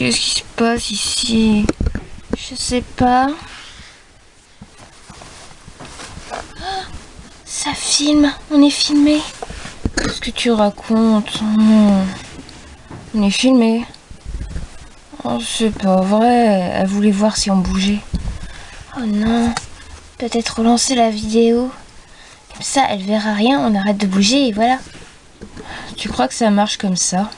Qu'est-ce qui se passe ici? Je sais pas. Ah, ça filme, on est filmé. Qu'est-ce que tu racontes? Non. On est filmé. Oh, c'est pas vrai. Elle voulait voir si on bougeait. Oh non. Peut-être relancer la vidéo. Comme ça, elle verra rien, on arrête de bouger et voilà. Tu crois que ça marche comme ça?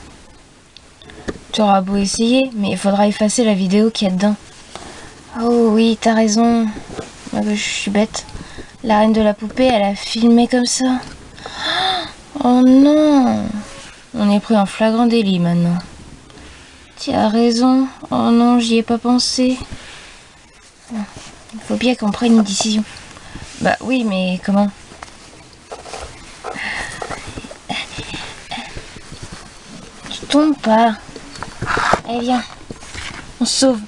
Tu auras beau essayer, mais il faudra effacer la vidéo qu'il y a dedans. Oh oui, t'as raison. je suis bête. La reine de la poupée, elle a filmé comme ça. Oh non On est pris en flagrant délit maintenant. Tu as raison. Oh non, j'y ai pas pensé. Il faut bien qu'on prenne une décision. Bah oui, mais comment? Tu tombes pas. Allez, viens. On se sauve.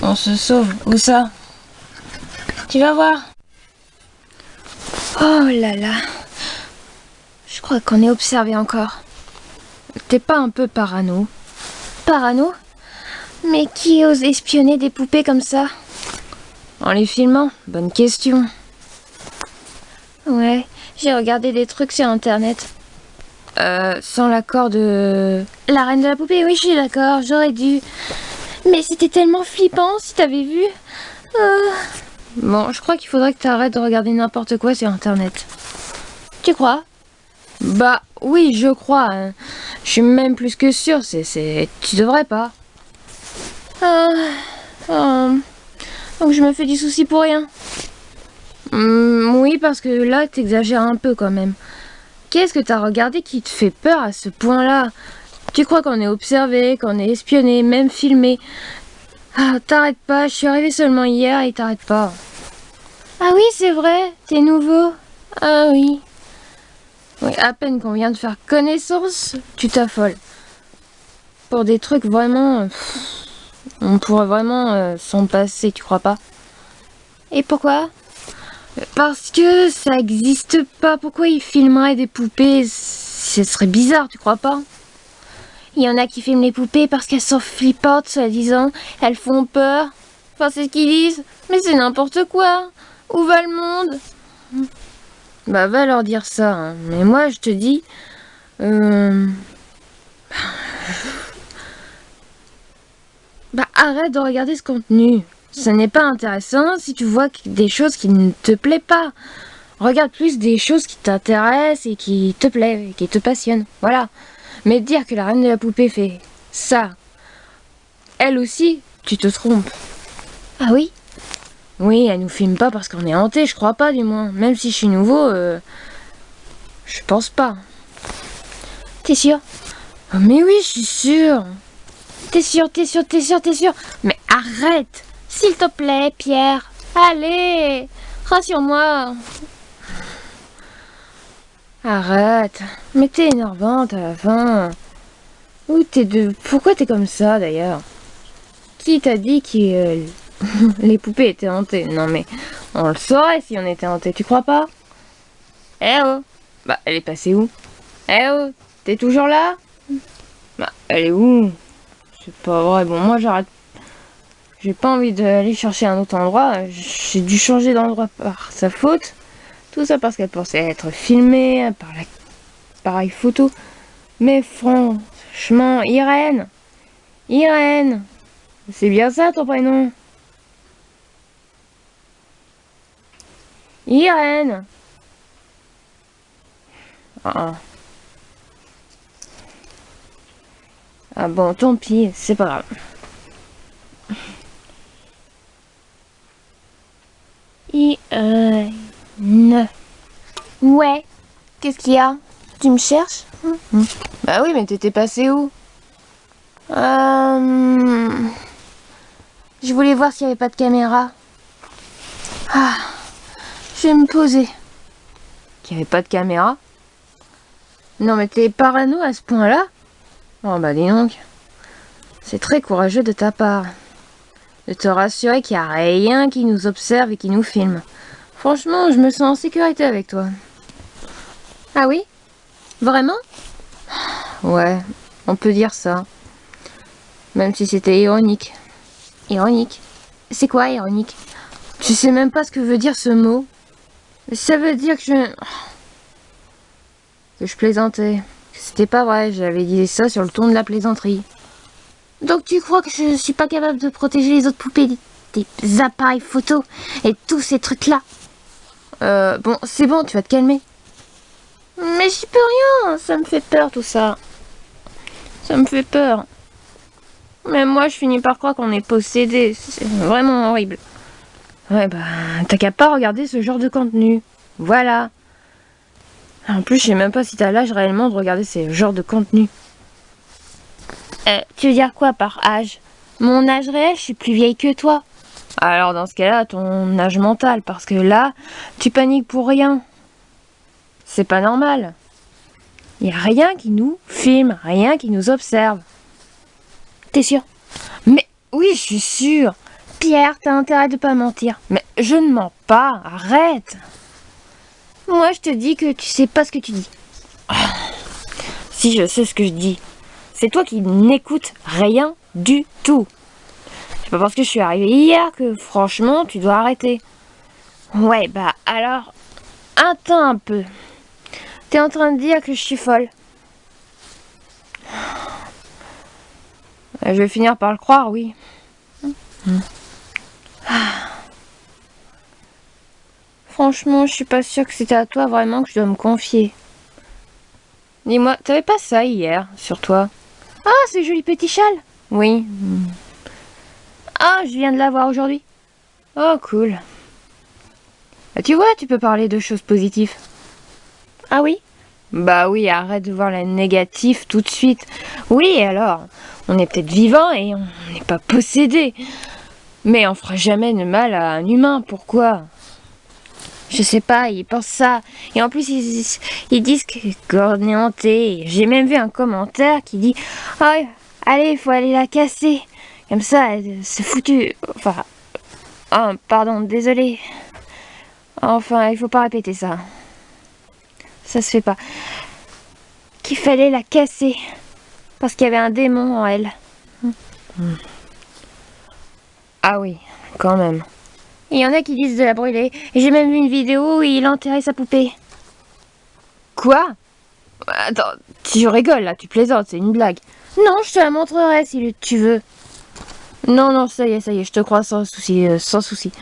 On se sauve. Où ça? Tu vas voir. Oh là là. Je crois qu'on est observé encore. T'es pas un peu parano? Parano? Mais qui ose espionner des poupées comme ça? En les filmant? Bonne question. Ouais, j'ai regardé des trucs sur internet. Euh, sans l'accord de... La reine de la poupée, oui, je suis d'accord, j'aurais dû. Mais c'était tellement flippant si t'avais vu. Euh. Bon, je crois qu'il faudrait que t'arrêtes de regarder n'importe quoi sur internet. Tu crois? Bah oui, je crois. Hein. Je suis même plus que sûre, c'est... Tu devrais pas. Ah, donc je me fais du souci pour rien. Hmm, oui, parce que là, t'exagères un peu quand même. Qu'est-ce que t'as regardé qui te fait peur à ce point-là? Tu crois qu'on est observé, qu'on est espionné, même filmé? Ah, t'arrêtes pas, je suis arrivée seulement hier et t'arrêtes pas. Ah oui, c'est vrai, t'es nouveau? Ah oui. Oui, à peine qu'on vient de faire connaissance, tu t'affoles. Pour des trucs vraiment... on pourrait vraiment euh, s'en passer, tu crois pas? Et pourquoi? Parce que ça existe pas. Pourquoi ils filmeraient des poupées? Ce serait bizarre, tu crois pas? Il y en a qui filment les poupées parce qu'elles sont flippantes, soi-disant. Elles font peur. Enfin, c'est ce qu'ils disent. Mais c'est n'importe quoi. Où va le monde? Bah va leur dire ça. Hein. Mais moi je te dis... Euh... Bah arrête de regarder ce contenu. Ce n'est pas intéressant si tu vois des choses qui ne te plaisent pas. Regarde plus des choses qui t'intéressent et qui te plaisent, et qui te passionnent. Voilà. Mais dire que la reine de la poupée fait ça, elle aussi, tu te trompes. Ah oui? Oui, elle nous filme pas parce qu'on est hanté, je crois pas du moins. Même si je suis nouveau, euh, je pense pas. T'es sûr? Oh, Mais oui, je suis sûr. T'es sûr, t'es sûr, t'es sûr, t'es sûr Mais arrête S'il te plaît, Pierre. Allez Rassure-moi. Arrête. Mais t'es énervante à la fin. Où t'es de... Pourquoi t'es comme ça, d'ailleurs? Qui t'a dit qu'il... les poupées étaient hantées? Non mais, on le saurait si on était hanté, tu crois pas? Eh oh Bah, elle est passée où? Eh oh T'es toujours là? Bah, elle est où? C'est pas vrai. Bon, moi j'arrête. J'ai pas envie d'aller chercher un autre endroit. J'ai dû changer d'endroit par sa faute. Tout ça parce qu'elle pensait être filmée par l'appareil photo. Mais franchement, Irène Irène C'est bien ça ton prénom Irène ah. ah bon, tant pis, c'est pas grave. Irène. Ouais. Qu'est-ce qu'il y a? Tu me cherches? Hmm. Bah oui, mais t'étais passé où? Euh... Je voulais voir s'il n'y avait pas de caméra. Ah. Je vais me poser. Qu'il n'y avait pas de caméra? Non mais t'es parano à ce point-là? Oh bah dis donc. C'est très courageux de ta part. De te rassurer qu'il n'y a rien qui nous observe et qui nous filme. Franchement, je me sens en sécurité avec toi. Ah oui? Vraiment? Ouais, on peut dire ça. Même si c'était ironique. Ironique? C'est quoi ironique? Tu sais même pas ce que veut dire ce mot Ça veut dire que je... Que je plaisantais. C'était pas vrai, j'avais dit ça sur le ton de la plaisanterie. Donc tu crois que je suis pas capable de protéger les autres poupées des, appareils photos et tous ces trucs-là? Euh, bon, c'est bon, tu vas te calmer. Mais j'y peux rien, ça me fait peur tout ça. Ça me fait peur. Même moi, je finis par croire qu'on est possédé. C'est vraiment horrible. Ouais, bah, t'as qu'à pas regarder ce genre de contenu. Voilà. En plus, je sais même pas si t'as l'âge réellement de regarder ce genre de contenu. Euh, tu veux dire quoi par âge? Mon âge réel, je suis plus vieille que toi. Alors dans ce cas-là, ton âge mental, parce que là, tu paniques pour rien. C'est pas normal. Il n'y a rien qui nous filme, rien qui nous observe. T'es sûr? Mais oui, je suis sûre. Pierre, t'as intérêt de pas mentir. Mais je ne mens pas, arrête. Moi, je te dis que tu sais pas ce que tu dis. Si je sais ce que je dis. C'est toi qui n'écoutes rien du tout. C'est pas parce que je suis arrivée hier que franchement tu dois arrêter. Ouais, bah alors, attends un peu. T'es en train de dire que je suis folle. Je vais finir par le croire, oui. Franchement, je suis pas sûre que c'était à toi vraiment que je dois me confier. Dis-moi, t'avais pas ça hier sur toi? Ah, ce joli petit châle Oui. Ah, je viens de l'avoir aujourd'hui. Oh, cool. Bah, tu vois, tu peux parler de choses positives. Ah oui? Bah oui, arrête de voir la négative tout de suite. Oui, alors, on est peut-être vivant et on n'est pas possédé. Mais on fera jamais de mal à un humain, pourquoi? Je sais pas, ils pensent ça. Et en plus, ils, disent qu'on est hanté. J'ai même vu un commentaire qui dit ah, allez, il faut aller la casser. Comme ça, c'est foutu. Enfin, oh, pardon, désolé. Enfin, il faut pas répéter ça. Ça se fait pas. Qu'il fallait la casser. Parce qu'il y avait un démon en elle. Ah oui, quand même. Il y en a qui disent de la brûler. Et j'ai même vu une vidéo où il enterrait sa poupée. Quoi? Attends, tu rigoles là, tu plaisantes, c'est une blague. Non, je te la montrerai si tu veux. Non, non, ça y est, ça y est, je te crois sans souci, euh, sans souci.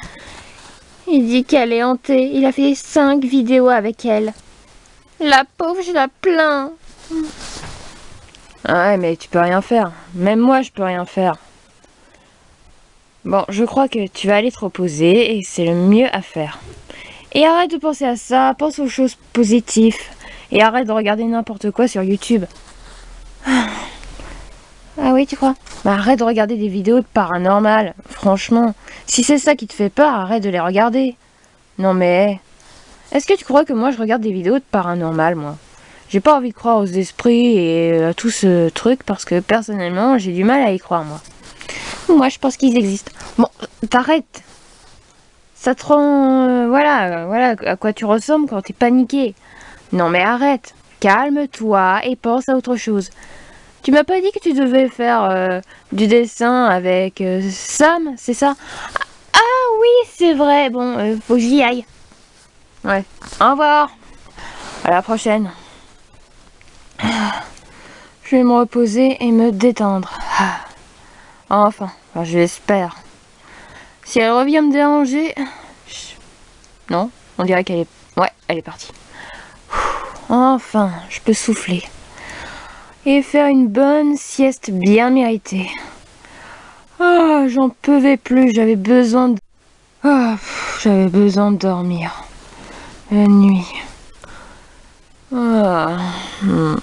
Il dit qu'elle est hantée. Il a fait cinq vidéos avec elle. La pauvre, je la plains. Ah ouais, mais tu peux rien faire. Même moi, je peux rien faire. Bon, je crois que tu vas aller te reposer et c'est le mieux à faire. Et arrête de penser à ça, pense aux choses positives. Et arrête de regarder n'importe quoi sur YouTube. Ah oui, tu crois? Bah arrête de regarder des vidéos de paranormal. Franchement, si c'est ça qui te fait peur, arrête de les regarder. Non mais... Est-ce que tu crois que moi je regarde des vidéos de paranormal, moi? J'ai pas envie de croire aux esprits et à tout ce truc parce que personnellement, j'ai du mal à y croire, moi. Moi, je pense qu'ils existent. Bon, t'arrêtes. Ça te rend... Euh, voilà, voilà à quoi tu ressembles quand t'es paniqué. Non mais arrête. Calme-toi et pense à autre chose. Tu m'as pas dit que tu devais faire euh, du dessin avec euh, Sam, c'est ça? Ah oui, c'est vrai. Bon, faut que j'y aille. Ouais. Au revoir. À la prochaine. Je vais me reposer et me détendre. Ah. Enfin, je l'espère. Si elle revient me déranger... Non, on dirait qu'elle est... Ouais, elle est partie. Enfin, je peux souffler. Et faire une bonne sieste bien méritée. Ah, j'en pouvais plus, j'avais besoin de... Ah, j'avais besoin de dormir. La nuit. Ah. Hmm.